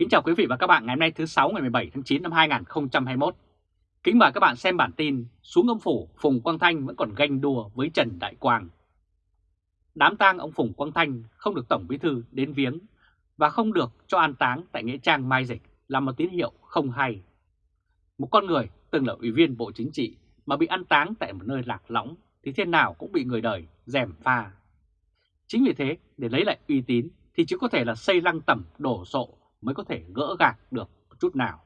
Kính chào quý vị và các bạn ngày hôm nay thứ 6 ngày 17 tháng 9 năm 2021. Kính mời các bạn xem bản tin xuống ông Phủ Phùng Quang Thanh vẫn còn ganh đua với Trần Đại Quang. Đám tang ông Phùng Quang Thanh không được Tổng Bí Thư đến viếng và không được cho an táng tại Nghĩa Trang Mai Dịch là một tín hiệu không hay. Một con người từng là ủy viên Bộ Chính trị mà bị an táng tại một nơi lạc lõng thì thế nào cũng bị người đời dèm pha. Chính vì thế, để lấy lại uy tín thì chỉ có thể là xây lăng tẩm đổ sộ mới có thể gỡ gạc được chút nào.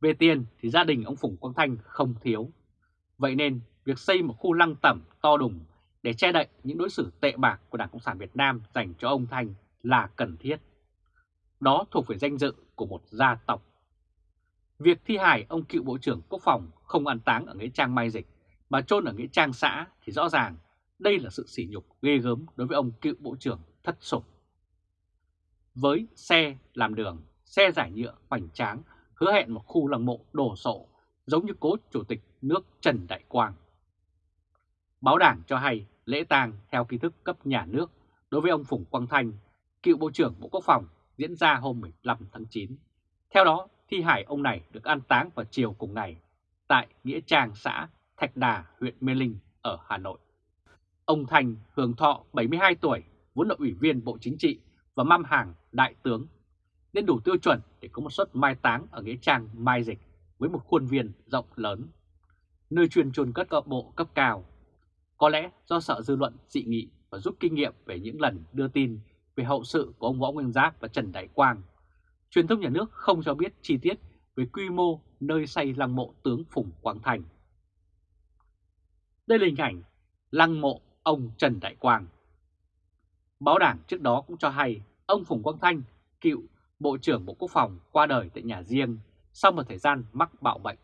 Về tiền thì gia đình ông Phùng Quang Thanh không thiếu. Vậy nên việc xây một khu lăng tẩm to đùng để che đậy những đối xử tệ bạc của Đảng Cộng sản Việt Nam dành cho ông Thanh là cần thiết. Đó thuộc về danh dự của một gia tộc. Việc thi hài ông cựu Bộ trưởng Quốc phòng không an táng ở Nghĩa Trang Mai Dịch mà chôn ở Nghĩa Trang xã thì rõ ràng đây là sự sỉ nhục ghê gớm đối với ông cựu Bộ trưởng thất sủng. Với xe làm đường, xe giải nhựa hoành tráng hứa hẹn một khu lăng mộ đồ sộ giống như cố Chủ tịch nước Trần Đại Quang. Báo đảng cho hay lễ tang theo ký thức cấp nhà nước đối với ông Phùng Quang Thanh, cựu Bộ trưởng Bộ Quốc phòng diễn ra hôm 15 tháng 9. Theo đó, thi hải ông này được an táng vào chiều cùng ngày tại Nghĩa Trang xã Thạch Đà, huyện Mê Linh ở Hà Nội. Ông Thanh hưởng thọ 72 tuổi, vốn là ủy viên Bộ Chính trị và mâm hàng đại tướng, nên đủ tiêu chuẩn để có một suất mai táng ở Nghĩa Trang Mai Dịch với một khuôn viên rộng lớn, nơi chuyên chôn cất các bộ cấp cao. Có lẽ do sợ dư luận dị nghị và rút kinh nghiệm về những lần đưa tin về hậu sự của ông Võ Nguyên Giáp và Trần Đại Quang, truyền thông nhà nước không cho biết chi tiết về quy mô nơi xây lăng mộ tướng Phùng Quang Thành. Đây là hình ảnh lăng mộ ông Trần Đại Quang. Báo đảng trước đó cũng cho hay ông Phùng Quang Thanh, cựu Bộ trưởng Bộ Quốc phòng qua đời tại nhà riêng sau một thời gian mắc bạo bệnh.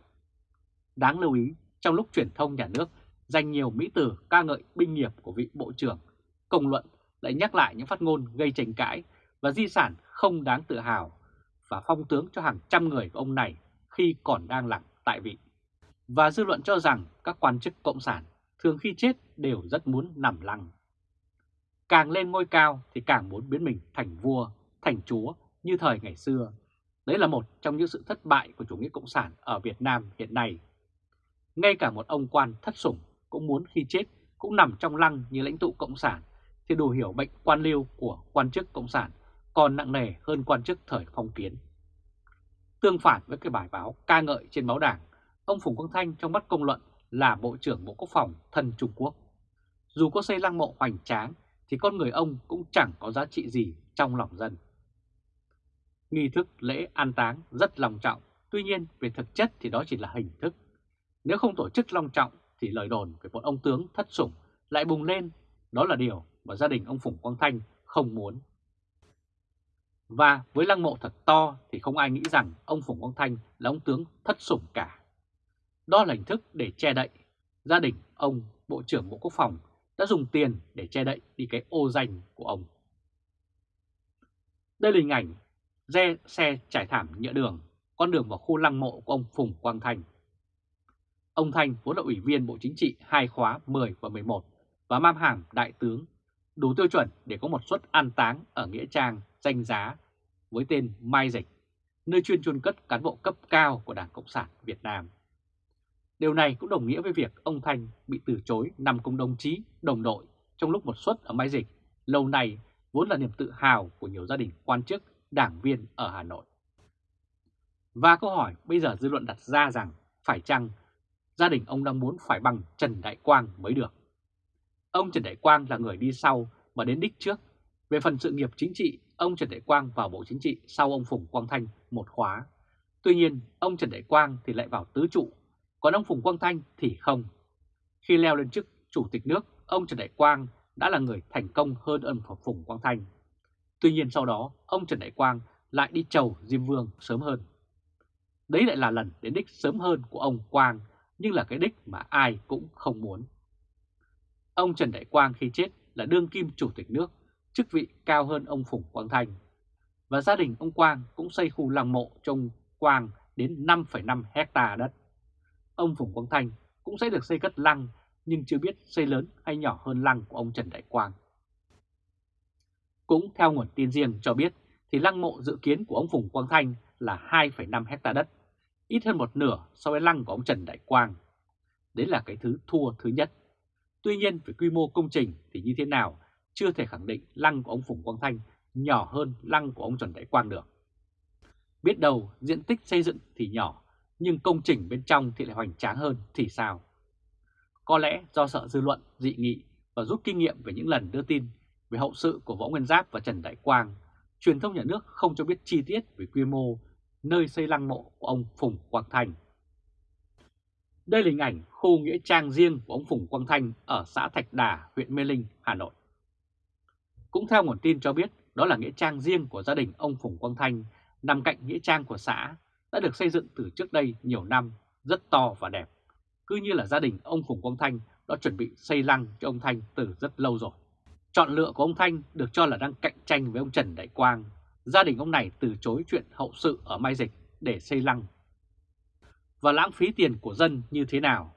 Đáng lưu ý, trong lúc truyền thông nhà nước dành nhiều mỹ từ ca ngợi binh nghiệp của vị Bộ trưởng, công luận lại nhắc lại những phát ngôn gây tranh cãi và di sản không đáng tự hào và phong tướng cho hàng trăm người của ông này khi còn đang làm tại vị. Và dư luận cho rằng các quan chức cộng sản thường khi chết đều rất muốn nằm lăng. Càng lên ngôi cao thì càng muốn biến mình thành vua, thành chúa như thời ngày xưa. Đấy là một trong những sự thất bại của chủ nghĩa cộng sản ở Việt Nam hiện nay. Ngay cả một ông quan thất sủng cũng muốn khi chết cũng nằm trong lăng như lãnh tụ cộng sản thì đủ hiểu bệnh quan liêu của quan chức cộng sản còn nặng nề hơn quan chức thời phong kiến. Tương phản với cái bài báo ca ngợi trên báo đảng, ông Phùng Quang Thanh trong mắt công luận là Bộ trưởng Bộ Quốc phòng thân Trung Quốc. Dù có xây lăng mộ hoành tráng thì con người ông cũng chẳng có giá trị gì trong lòng dân. Nghi thức lễ an táng rất long trọng, tuy nhiên về thực chất thì đó chỉ là hình thức. Nếu không tổ chức long trọng thì lời đồn về một ông tướng thất sủng lại bùng lên, đó là điều mà gia đình ông Phùng Quang Thanh không muốn. Và với lăng mộ thật to thì không ai nghĩ rằng ông Phùng Quang Thanh là ông tướng thất sủng cả. Đó là hình thức để che đậy. Gia đình ông Bộ trưởng Bộ Quốc phòng đã dùng tiền để che đậy đi cái ô danh của ông. Đây là hình ảnh xe, xe trải thảm nhựa đường, con đường vào khu lăng mộ của ông Phùng Quang Thành. Ông Thành vốn là ủy viên Bộ Chính trị hai khóa 10 và 11 và mam hàm đại tướng, đủ tiêu chuẩn để có một suất an táng ở Nghĩa Trang danh giá với tên Mai Dịch, nơi chuyên chôn cất cán bộ cấp cao của Đảng Cộng sản Việt Nam. Điều này cũng đồng nghĩa với việc ông Thanh bị từ chối nằm cùng đồng chí, đồng đội trong lúc một suất ở Mai Dịch lâu nay vốn là niềm tự hào của nhiều gia đình quan chức, đảng viên ở Hà Nội. Và câu hỏi bây giờ dư luận đặt ra rằng phải chăng gia đình ông đang muốn phải bằng Trần Đại Quang mới được. Ông Trần Đại Quang là người đi sau mà đến đích trước. Về phần sự nghiệp chính trị, ông Trần Đại Quang vào Bộ Chính trị sau ông Phùng Quang Thanh một khóa. Tuy nhiên, ông Trần Đại Quang thì lại vào tứ trụ, còn ông Phùng Quang Thanh thì không. Khi leo lên chức Chủ tịch nước, ông Trần Đại Quang đã là người thành công hơn ông Phùng Quang Thanh. Tuy nhiên sau đó, ông Trần Đại Quang lại đi chầu Diêm Vương sớm hơn. Đấy lại là lần đến đích sớm hơn của ông Quang, nhưng là cái đích mà ai cũng không muốn. Ông Trần Đại Quang khi chết là đương kim chủ tịch nước, chức vị cao hơn ông Phùng Quang Thanh. Và gia đình ông Quang cũng xây khu lăng mộ cho ông Quang đến 5,5 hecta đất. Ông Phùng Quang Thanh cũng sẽ được xây cất lăng nhưng chưa biết xây lớn hay nhỏ hơn lăng của ông Trần Đại Quang. Cũng theo nguồn tin riêng cho biết thì lăng mộ dự kiến của ông Phùng Quang Thanh là 2,5 hecta đất, ít hơn một nửa so với lăng của ông Trần Đại Quang. Đấy là cái thứ thua thứ nhất. Tuy nhiên về quy mô công trình thì như thế nào chưa thể khẳng định lăng của ông Phùng Quang Thanh nhỏ hơn lăng của ông Trần Đại Quang được. Biết đâu diện tích xây dựng thì nhỏ, nhưng công trình bên trong thì lại hoành tráng hơn thì sao? Có lẽ do sợ dư luận dị nghị và rút kinh nghiệm về những lần đưa tin về hậu sự của Võ Nguyên Giáp và Trần Đại Quang, truyền thông nhà nước không cho biết chi tiết về quy mô nơi xây lăng mộ của ông Phùng Quang Thanh. Đây là hình ảnh khu nghĩa trang riêng của ông Phùng Quang Thanh ở xã Thạch Đà, huyện Mê Linh, Hà Nội. Cũng theo nguồn tin cho biết, đó là nghĩa trang riêng của gia đình ông Phùng Quang Thanh, nằm cạnh nghĩa trang của xã, đã được xây dựng từ trước đây nhiều năm, rất to và đẹp. Cứ như là gia đình ông Phùng Quang Thanh đã chuẩn bị xây lăng cho ông Thanh từ rất lâu rồi. Chọn lựa của ông Thanh được cho là đang cạnh tranh với ông Trần Đại Quang. Gia đình ông này từ chối chuyện hậu sự ở Mai Dịch để xây lăng. Và lãng phí tiền của dân như thế nào?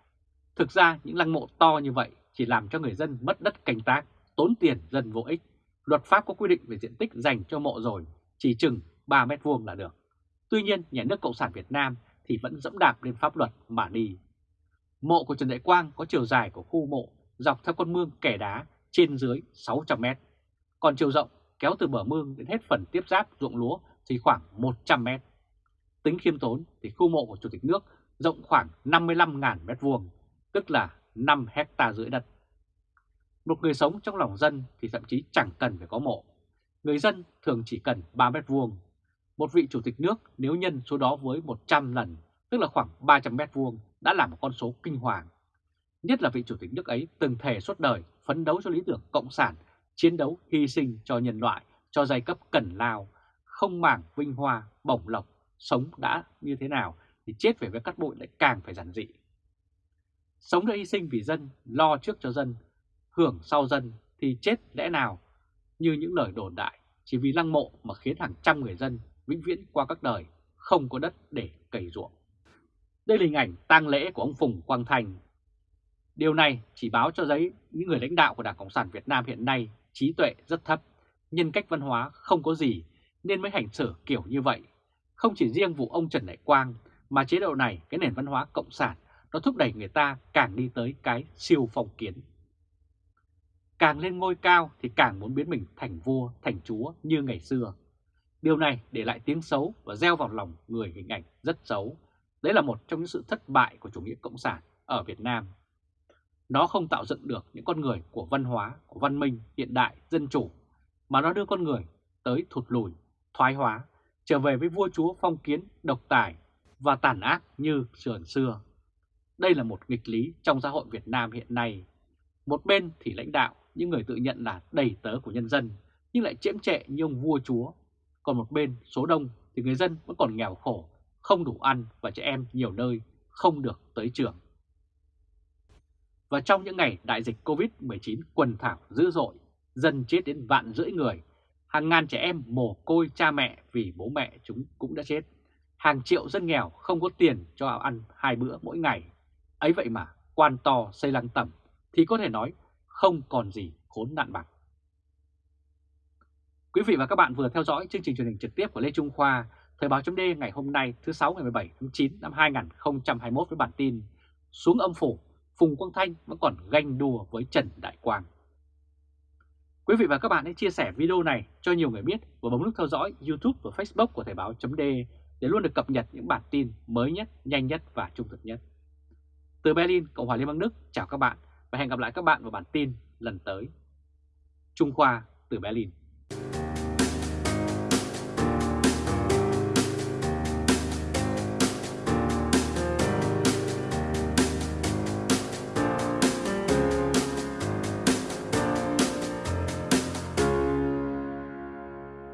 Thực ra những lăng mộ to như vậy chỉ làm cho người dân mất đất canh tác, tốn tiền dân vô ích. Luật pháp có quy định về diện tích dành cho mộ rồi, chỉ chừng 3 mét vuông là được. Tuy nhiên, nhà nước Cộng sản Việt Nam thì vẫn dẫm đạp lên pháp luật mà đi. Mộ của Trần Đại Quang có chiều dài của khu mộ dọc theo con mương kẻ đá trên dưới 600 mét. Còn chiều rộng kéo từ bờ mương đến hết phần tiếp giáp ruộng lúa thì khoảng 100 mét. Tính khiêm tốn thì khu mộ của Chủ tịch nước rộng khoảng 55.000 mét vuông, tức là 5 hecta rưỡi đất. Một người sống trong lòng dân thì thậm chí chẳng cần phải có mộ. Người dân thường chỉ cần 3 mét vuông. Một vị chủ tịch nước nếu nhân số đó với 100 lần, tức là khoảng 300 mét vuông, đã là một con số kinh hoàng. Nhất là vị chủ tịch nước ấy từng thề suốt đời phấn đấu cho lý tưởng cộng sản, chiến đấu hy sinh cho nhân loại, cho giai cấp cần lao, không màng vinh hoa, bổng lộc, sống đã như thế nào thì chết về với cắt bụi lại càng phải giản dị. Sống đã hy sinh vì dân, lo trước cho dân, hưởng sau dân thì chết lẽ nào như những lời đồn đại chỉ vì lăng mộ mà khiến hàng trăm người dân vĩnh viễn qua các đời không có đất để cày ruộng. Đây là hình ảnh tang lễ của ông Phùng Quang Thành. Điều này chỉ báo cho giấy những người lãnh đạo của Đảng Cộng sản Việt Nam hiện nay trí tuệ rất thấp, nhân cách văn hóa không có gì nên mới hành xử kiểu như vậy. Không chỉ riêng vụ ông Trần Đại Quang mà chế độ này, cái nền văn hóa cộng sản nó thúc đẩy người ta càng đi tới cái siêu phong kiến. Càng lên ngôi cao thì càng muốn biến mình thành vua, thành chúa như ngày xưa. Điều này để lại tiếng xấu và gieo vào lòng người hình ảnh rất xấu. Đấy là một trong những sự thất bại của chủ nghĩa cộng sản ở Việt Nam. Nó không tạo dựng được những con người của văn hóa, của văn minh, hiện đại, dân chủ, mà nó đưa con người tới thụt lùi, thoái hóa, trở về với vua chúa phong kiến, độc tài và tàn ác như sườn xưa. Đây là một nghịch lý trong xã hội Việt Nam hiện nay. Một bên thì lãnh đạo, những người tự nhận là đầy tớ của nhân dân, nhưng lại chiếm trệ như ông vua chúa. Còn một bên, số đông thì người dân vẫn còn nghèo khổ, không đủ ăn và trẻ em nhiều nơi không được tới trường. Và trong những ngày đại dịch Covid-19 quần thảo dữ dội, dân chết đến vạn rưỡi người, hàng ngàn trẻ em mồ côi cha mẹ vì bố mẹ chúng cũng đã chết. Hàng triệu dân nghèo không có tiền cho ăn hai bữa mỗi ngày. Ấy vậy mà quan to xây lăng tẩm thì có thể nói không còn gì khốn nạn bằng. Quý vị và các bạn vừa theo dõi chương trình truyền hình trực tiếp của Lê Trung Khoa, Thời báo chấm ngày hôm nay thứ 6 ngày 17 tháng 9 năm 2021 với bản tin Xuống âm phủ, Phùng Quang Thanh vẫn còn ganh đùa với Trần Đại Quang. Quý vị và các bạn hãy chia sẻ video này cho nhiều người biết và bấm nút theo dõi YouTube và Facebook của Thời báo chấm để luôn được cập nhật những bản tin mới nhất, nhanh nhất và trung thực nhất. Từ Berlin, Cộng hòa Liên bang Đức, chào các bạn và hẹn gặp lại các bạn vào bản tin lần tới. Trung Khoa từ Berlin